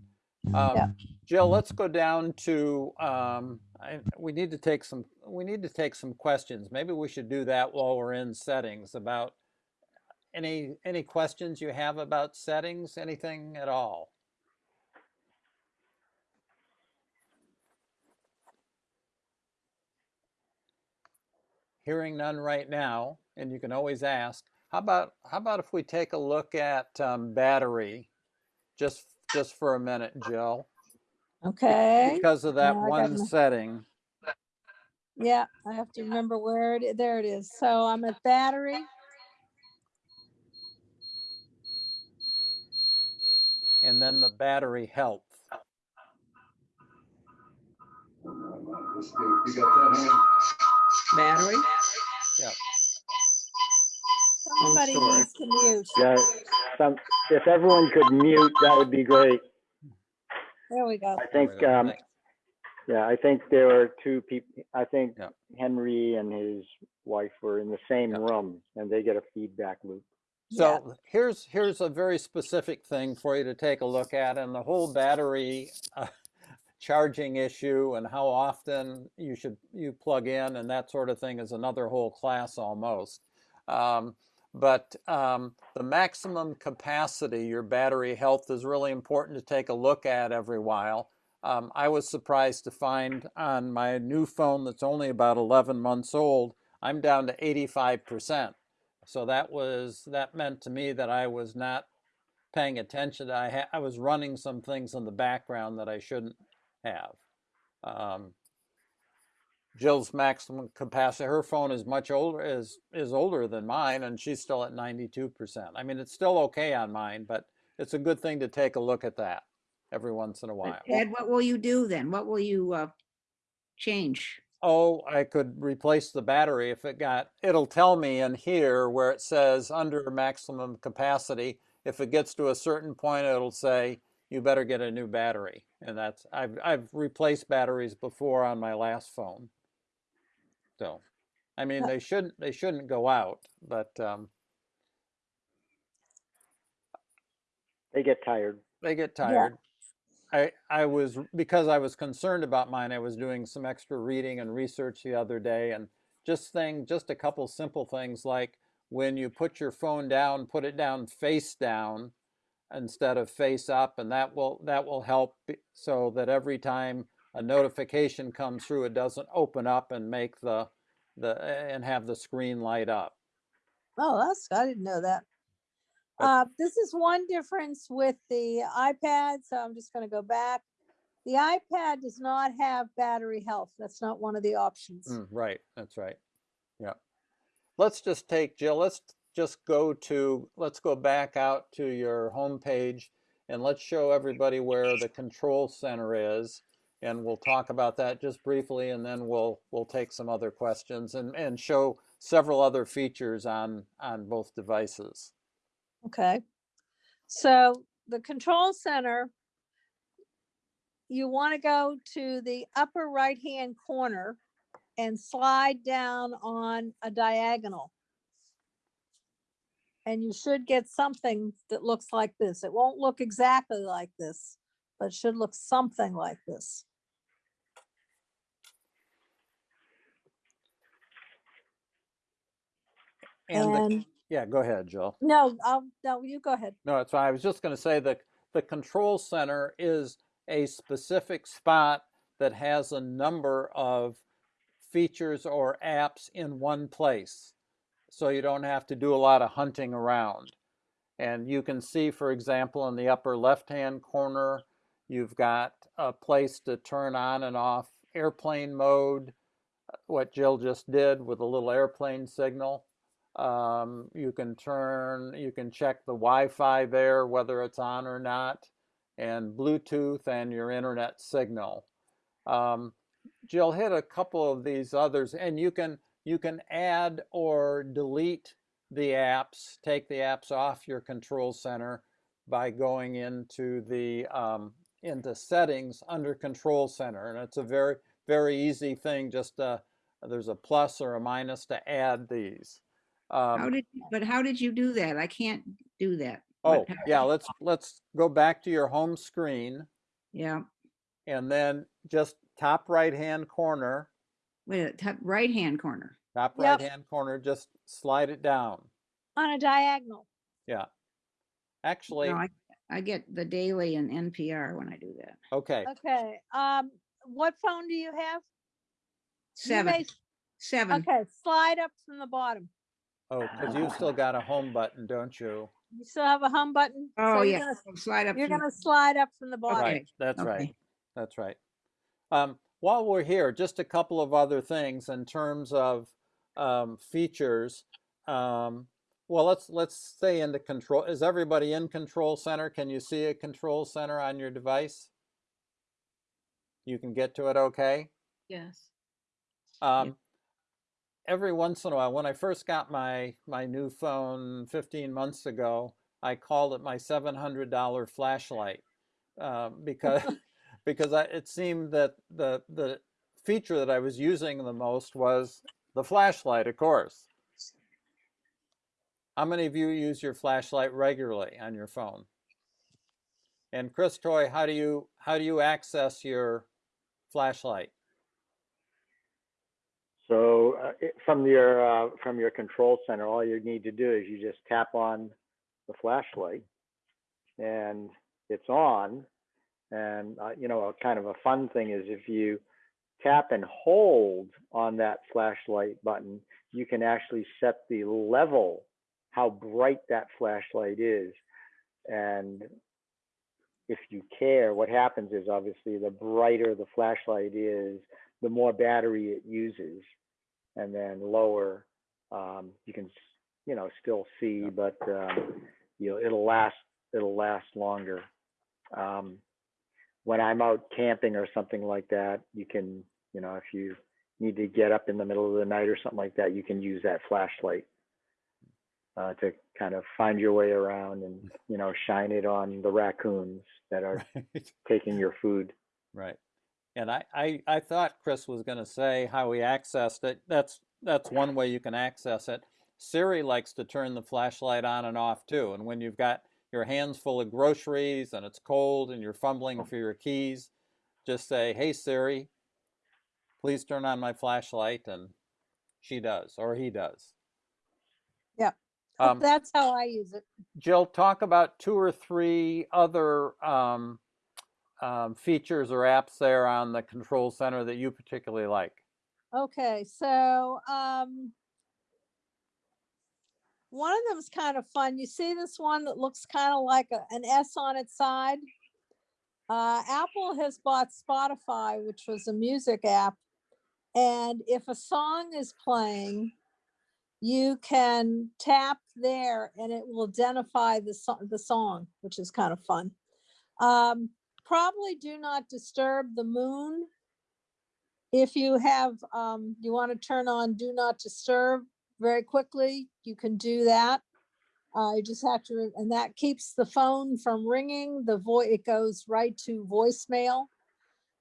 S5: Yeah.
S4: Um, Jill, let's go down to, um, I, we need to take some, we need to take some questions. Maybe we should do that while we're in settings about any, any questions you have about settings, anything at all? Hearing none right now, and you can always ask, how about, how about if we take a look at, um, battery? Just, just for a minute, Jill,
S5: Okay,
S4: because of that
S5: Now I got
S4: one setting.
S5: yeah, I have to remember where it, there it is. So I'm at battery.
S4: and then the battery health.
S3: Battery?
S5: Somebody
S3: storage.
S5: needs to mute.
S2: Yeah, some, if everyone could mute, that would be great.
S5: There we go.
S2: I think,
S4: There we go.
S2: um, yeah, I think there were two people, I think
S4: Yeah.
S2: Henry and his wife were in the same
S4: Yeah.
S2: room and they get a feedback loop.
S5: Yeah.
S4: So here's, here's a very specific thing for you to take a look at and the whole battery uh, charging issue and how often you should, you plug in and that sort of thing is another whole class almost. Um, but um, the maximum capacity, your battery health is really important to take a look at every while. Um, I was surprised to find on my new phone that's only about 11 months old, I'm down to 85%. So that was that meant to me that I was not paying attention. I I was running some things in the background that I shouldn't have. Um, Jill's maximum capacity, her phone is much older is is older than mine, and she's still at 92%. I mean, it's still okay on mine, but it's a good thing to take a look at that every once in a while.
S3: Ed, what will you do then? What will you, uh, change?
S4: Oh, I could replace the battery if it got, it'll tell me in here where it says under maximum capacity. If it gets to a certain point, it'll say you better get a new battery. And that's, I've, I've replaced batteries before on my last phone. So, I mean, they shouldn't, they shouldn't go out, but, um,
S2: They get tired.
S4: they get tired. I, I was, because I was concerned about mine, I was doing some extra reading and research the other day and just thing, just a couple simple things like when you put your phone down, put it down face down instead of face up and that will, that will help so that every time a notification comes through, it doesn't open up and make the, the, and have the screen light up.
S5: Oh, that's, I didn't know that. Uh, this is one difference with the iPad, so I'm just gonna go back. The iPad does not have battery health. That's not one of the options.
S4: Mm, right, that's right. Yeah. Let's just take, Jill, let's just go to, let's go back out to your home page and let's show everybody where the control center is. And we'll talk about that just briefly and then we'll, we'll take some other questions and, and show several other features on, on both devices.
S5: Okay, so the control center, you want to go to the upper right-hand corner and slide down on a diagonal. And you should get something that looks like this. It won't look exactly like this, but should look something like this.
S4: And, the, yeah, go ahead, Jill.
S5: no, I'll, no, you go ahead.
S4: No, that's fine. I was just going to say that the control center is a specific spot that has a number of features or apps in one place. So you don't have to do a lot of hunting around. And you can see, for example, in the upper left-hand corner, you've got a place to turn on and off airplane mode, uh, what Jill just did with a little airplane signal. Um, you can turn, you can check the Wi-Fi there, whether it's on or not, and Bluetooth and your internet signal. Um, Jill hit a couple of these others, and you can you can add or delete the apps, take the apps off your control center by going into the um, into settings under control center, and it's a very very easy thing. Just uh, there's a plus or a minus to add these. Um,
S3: How did, but how did you do that? I can't do that.
S4: Oh,
S3: What-
S4: yeah, let's, let's go back to your home screen
S3: Yeah,
S4: and then just top right-hand corner,
S3: wait, a top right-hand corner.
S4: top
S5: Yep.
S4: right-hand corner, just slide it down.
S5: On a diagonal.
S4: Yeah. Actually,
S3: No, I, I get the daily and NPR when I do that.
S4: okay,
S5: Okay, um, what phone do you have? You
S3: Seven,
S5: may-
S3: seven.
S5: Okay, slide up from the bottom.
S4: Oh, because you've still got a home button, don't you?
S5: You still have a home button? so
S3: Oh,
S5: you're
S3: yeah,
S5: gonna-
S3: slide up.
S5: You're
S3: from-
S5: gonna slide up from the bottom.
S4: Right, that's right, that's right. Um, while we're here, just a couple of other things in terms of um, features. Um, well, let's let's stay in the control. Is everybody in control center? Can you see a control center on your device? You can get to it okay?
S7: Yes.
S4: Um, every once in a while, when I first got my my new phone 15 months ago, I called it my $700 flashlight um, because because I, it seemed that the the feature that I was using the most was the flashlight, of course. How many of you use your flashlight regularly on your phone? And Chris Toy, how do you how do you access your flashlight?
S2: So uh, from your, uh, from your control center, all you need to do is you just tap on the flashlight and it's on. And, uh, you know, a kind of a fun thing is if you tap and hold on that flashlight button, you can actually set the level, how bright that flashlight is. And if you care, what happens is obviously the brighter the flashlight is, the more battery it uses. And then lower, um, you can, you know, still see, but, um, you know, it'll last, it'll last longer. Um, when I'm out camping or something like that, you can, you know, if you need to get up in the middle of the night or something like that, you can use that flashlight. uh, to kind of find your way around and, you know, shine it on the raccoons that are
S4: Right.
S2: taking your food.
S4: Right. And I, I, I thought Chris was going to say how he accessed it. That's that's one way you can access it. Siri likes to turn the flashlight on and off too. And when you've got your hands full of groceries and it's cold and you're fumbling for your keys, just say, "Hey Siri, please turn on my flashlight," and she does or he does.
S5: Yeah.
S4: Um,
S5: That's how I use it.
S4: Jill, talk about two or three other um, um, features or apps there on the control center that you particularly like.
S5: Okay, so, um, one of them is kind of fun. You see this one that looks kind of like a, an S on its side? Uh, Apple has bought Spotify, which was a music app. And if a song is playing, you can tap there and it will identify the song, the song, which is kind of fun. Um, probably do not disturb the moon. If you have, um, you want to turn on do not disturb very quickly, you can do that. Uh, you just have to, and that keeps the phone from ringing, the voice, it goes right to voicemail.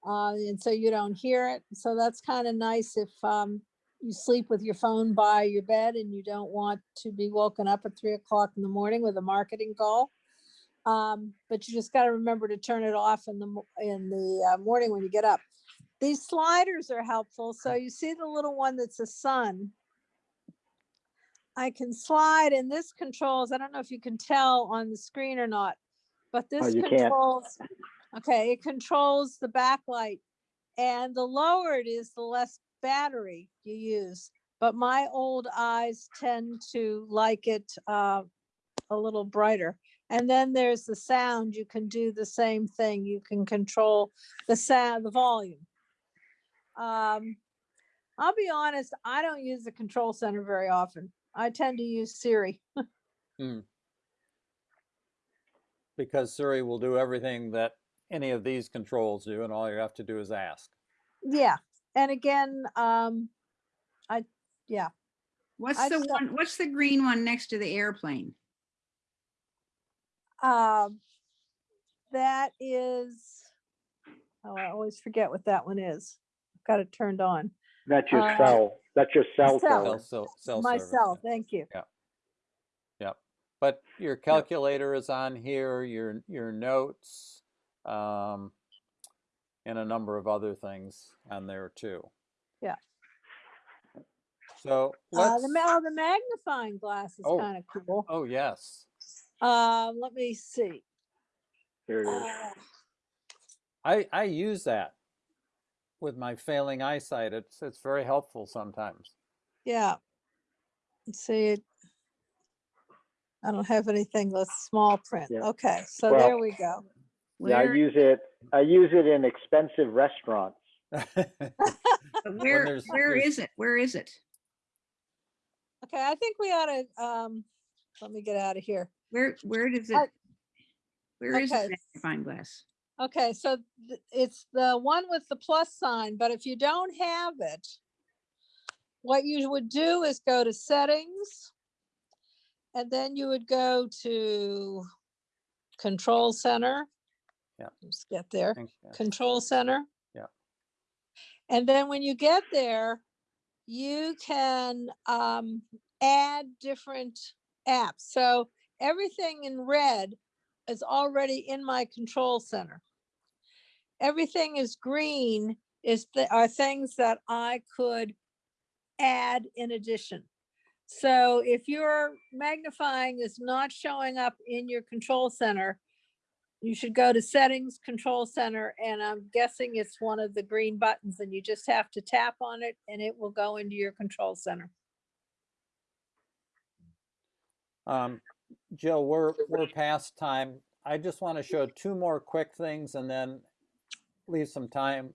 S5: Uh, and so you don't hear it. So that's kind of nice if, um, you sleep with your phone by your bed and you don't want to be woken up at three o'clock in the morning with a marketing call. Um, but you just got to remember to turn it off in the, in the uh, morning when you get up. These sliders are helpful. So you see the little one that's a sun. I can slide and this controls, I don't know if you can tell on the screen or not, but this
S2: you can't.
S5: controls, okay, it controls the backlight. And the lower it is, the less battery you use. But my old eyes tend to like it uh, a little brighter. And then there's the sound. You can do the same thing. You can control the sound, the volume. Um, I'll be honest, I don't use the control center very often. I tend to use Siri.
S4: Because Siri will do everything that any of these controls do, and all you have to do is ask.
S5: Yeah. And again, um, I, yeah,
S3: What's
S5: I
S3: the one, what's the green one next to the airplane?
S5: Um, that is, oh, I always forget what that one is. I've Got it turned on.
S2: That's your
S5: Uh,
S2: cell, that's your cell
S5: cell.
S2: tower.
S4: Cell, cell, cell
S5: My
S4: service,
S5: cell,
S4: yeah.
S5: thank you. Yeah.
S4: Yep. But your calculator is on here, your your notes, um, and a number of other things on there too.
S5: Yeah.
S4: So
S5: Uh,
S4: let's.
S5: the, ma- oh, the magnifying glass is
S4: Oh.
S5: kind of cool.
S4: oh yes,
S5: Um, let me see.
S2: Here it is.
S5: Uh,
S4: I I use that with my failing eyesight. It's it's very helpful sometimes.
S5: Yeah. Let's see. it. I don't have anything that's small print.
S2: Yeah.
S5: Okay, so
S2: Well-
S5: there we go.
S2: Yeah, I use it, I use it in expensive restaurants.
S3: but where,
S4: there's-
S3: where
S4: there's-
S3: is it? Where is it?
S5: Okay, I think we ought to, um, let me get out of here.
S3: Where, where does it?
S5: I-
S3: Where is
S5: okay.
S3: the magnifying glass?
S5: Okay, so th- it's the one with the plus sign, but if you don't have it, what you would do is go to settings. And then you would go to control center.
S4: Yeah.
S5: Just get there,
S4: Thank you.
S5: control center.
S4: Yeah.
S5: And then when you get there, you can um, add different apps. So everything in red is already in my control center. Everything is green is the, are things that I could add in addition. So if your magnifying is not showing up in your control center, you should go to settings, control center, and I'm guessing it's one of the green buttons and you just have to tap on it and it will go into your control center.
S4: Um, Jill, we're, we're past time. I just want to show two more quick things and then leave some time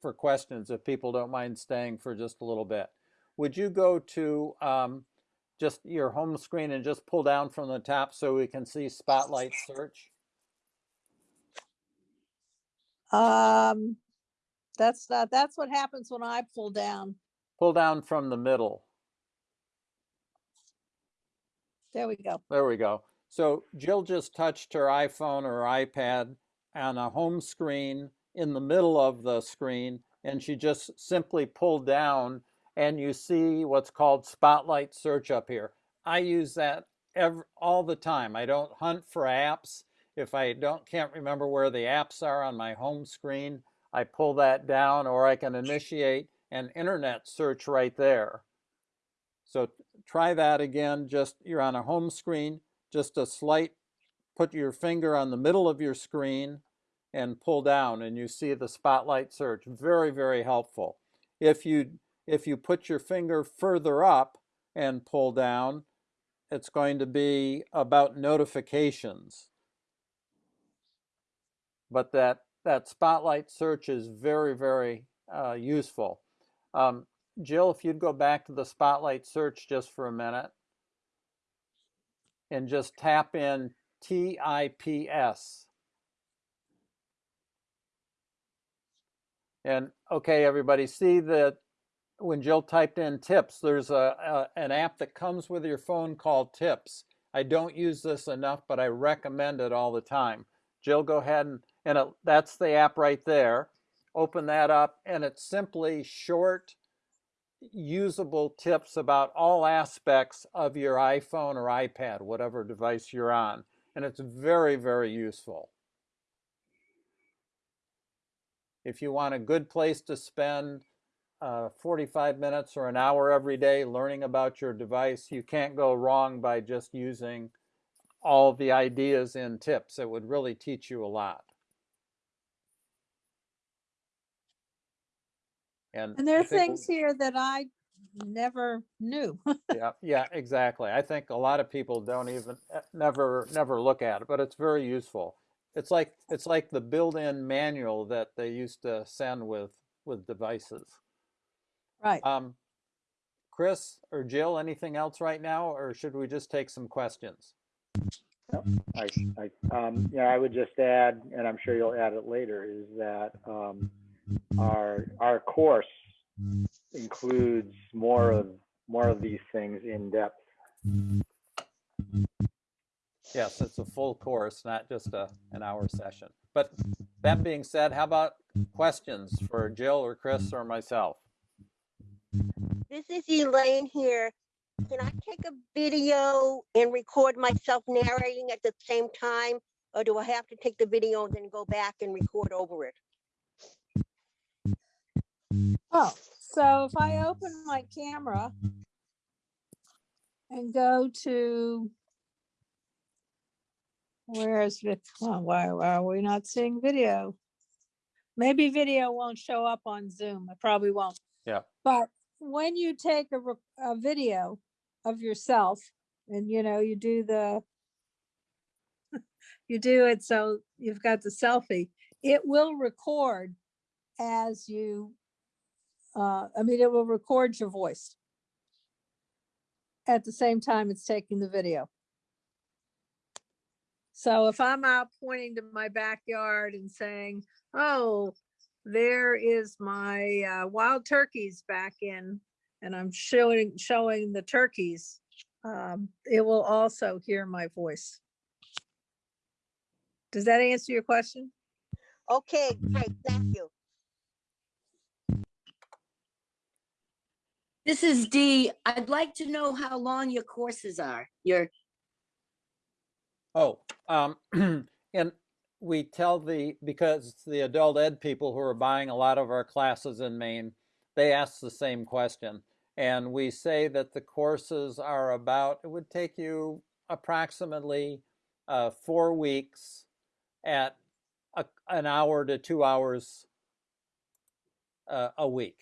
S4: for questions if people don't mind staying for just a little bit. Would you go to um, just your home screen and just pull down from the top so we can see Spotlight Search?
S5: Um, that's not, that's what happens when I pull down.
S4: Pull down from the middle.
S5: There we go.
S4: There we go. So Jill just touched her iPhone or iPad on a home screen in the middle of the screen, and she just simply pulled down and you see what's called spotlight search up here. I use that every, all the time. I don't hunt for apps. If I don't can't remember where the apps are on my home screen, I pull that down or I can initiate an internet search right there. So try that again. Just you're on a home screen, just a slight, put your finger on the middle of your screen and pull down and you see the spotlight search. Very, very helpful. If you, if you put your finger further up and pull down, it's going to be about notifications. But that, that spotlight search is very, very uh, useful. Um, Jill, if you'd go back to the spotlight search just for a minute and just tap in TIPS. And okay, everybody, see that when Jill typed in tips, there's a, a, an app that comes with your phone called Tips. I don't use this enough, but I recommend it all the time. Jill, go ahead and, and it, that's the app right there. Open that up and it's simply short, usable tips about all aspects of your iPhone or iPad, whatever device you're on. And it's very, very useful. If you want a good place to spend uh, 45 minutes or an hour every day learning about your device, you can't go wrong by just using all the ideas in tips. It would really teach you a lot. And,
S5: And there are
S4: think
S5: things here that I never knew.
S4: yeah, yeah, exactly. I think a lot of people don't even eh, never never look at it, but it's very useful. It's like it's like the built-in manual that they used to send with with devices.
S5: Right.
S4: Um, Chris or Jill, anything else right now, or should we just take some questions?
S2: I, I, um, yeah, I would just add, and I'm sure you'll add it later, is that, um, our, our course includes more of, more of these things in depth.
S4: Yes, it's a full course, not just a an hour session. But that being said, how about questions for Jill or Chris or myself?
S7: This is Elaine here. Can I take a video and record myself narrating at the same time? Or do I have to take the video and then go back and record over it?
S5: Oh, so if I open my camera and go to where is it? Oh, why, why are we not seeing video? Maybe video won't show up on Zoom. It probably won't.
S4: Yeah.
S5: But when you take a, a video of yourself and you know, you do the you do it so you've got the selfie, it will record as you uh, I mean, it will record your voice at the same time it's taking the video. So if I'm out pointing to my backyard and saying, oh, there is my uh, wild turkeys back in, and I'm showing, showing the turkeys, um, it will also hear my voice. Does that answer your question?
S7: Okay, great, thank you.
S8: This is Dee. I'd like to know how long your courses are. Your,
S4: Oh, um, and we tell the, because the adult ed people who are buying a lot of our classes in Maine, they ask the same question. And we say that the courses are about, it would take you approximately uh, four weeks at a, an hour to two hours uh, a week.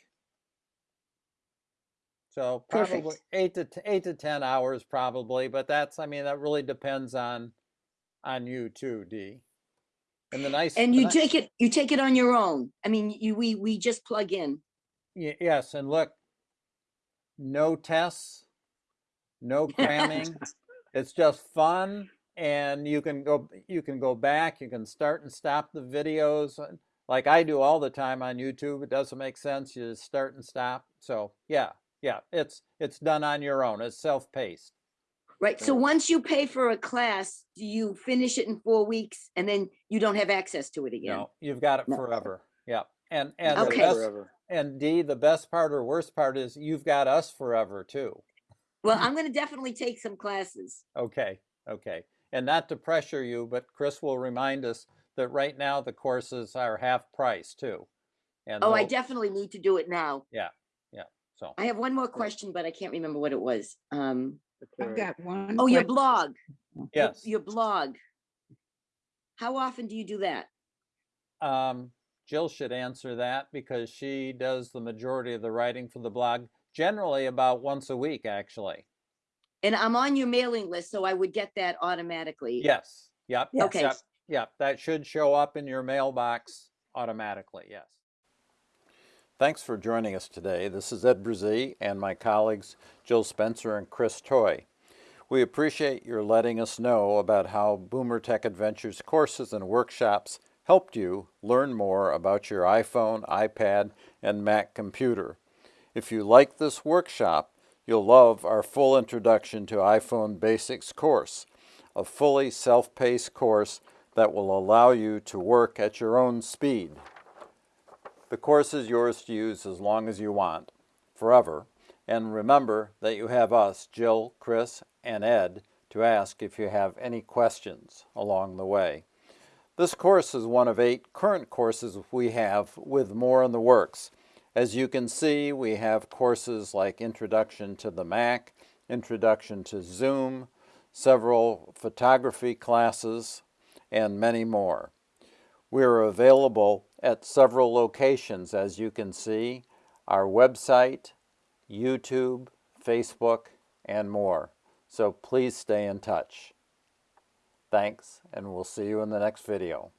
S4: So
S8: Perfect.
S4: probably eight to eight to ten hours probably, but that's I mean that really depends on on you too, Dee. And the nice
S8: and you
S4: ni-
S8: take it, you take it on your own. I mean, you, we, we just plug in.
S4: yes, and look, no tests, no cramming. it's just fun, and you can go you can go back, you can start and stop the videos uh, like I do all the time on YouTube. It doesn't make sense. You just start and stop. So yeah, yeah, it's it's done on your own. It's self-paced.
S8: Right, so once you pay for a class, do you finish it in four weeks and then you don't have access to it again?
S4: No, you've got it
S8: No.
S4: forever. Yeah. And, and the
S8: Okay.
S4: best,
S2: Forever.
S4: and Dee, the best part or worst part is you've got us forever too.
S8: Well, I'm gonna definitely take some classes.
S4: Okay, okay. And not to pressure you, but Chris will remind us that right now the courses are half price too. And
S8: Oh, I definitely need to do it now.
S4: So,
S8: I have one more question, but I can't remember what it was. Um,
S3: I've got one.
S8: oh, your
S3: question.
S8: blog. your-
S4: yes.
S8: Your blog. How often do you do that?
S4: Um, Jill should answer that because she does the majority of the writing for the blog, generally about once a week, actually.
S8: And I'm on your mailing list, so I would get that automatically.
S4: Yes, yep.
S8: Okay.
S4: Yep, yep, that should show up in your mailbox automatically, yes. Thanks for joining us today. This is Ed Brazee and my colleagues Jill Spencer and Chris Toy. We appreciate your letting us know about how Boomer Tech Adventures courses and workshops helped you learn more about your iPhone, iPad, and Mac computer. If you like this workshop, you'll love our full Introduction to iPhone Basics course, a fully self-paced course that will allow you to work at your own speed. The course is yours to use as long as you want, forever. And remember that you have us, Jill, Chris, and Ed, to ask if you have any questions along the way. This course is one of eight current courses we have with more in the works. As you can see, we have courses like Introduction to the Mac, Introduction to Zoom, several photography classes, and many more. We are available at several locations, as you can see, our website, YouTube, Facebook, and more. So please stay in touch. Thanks, and we'll see you in the next video.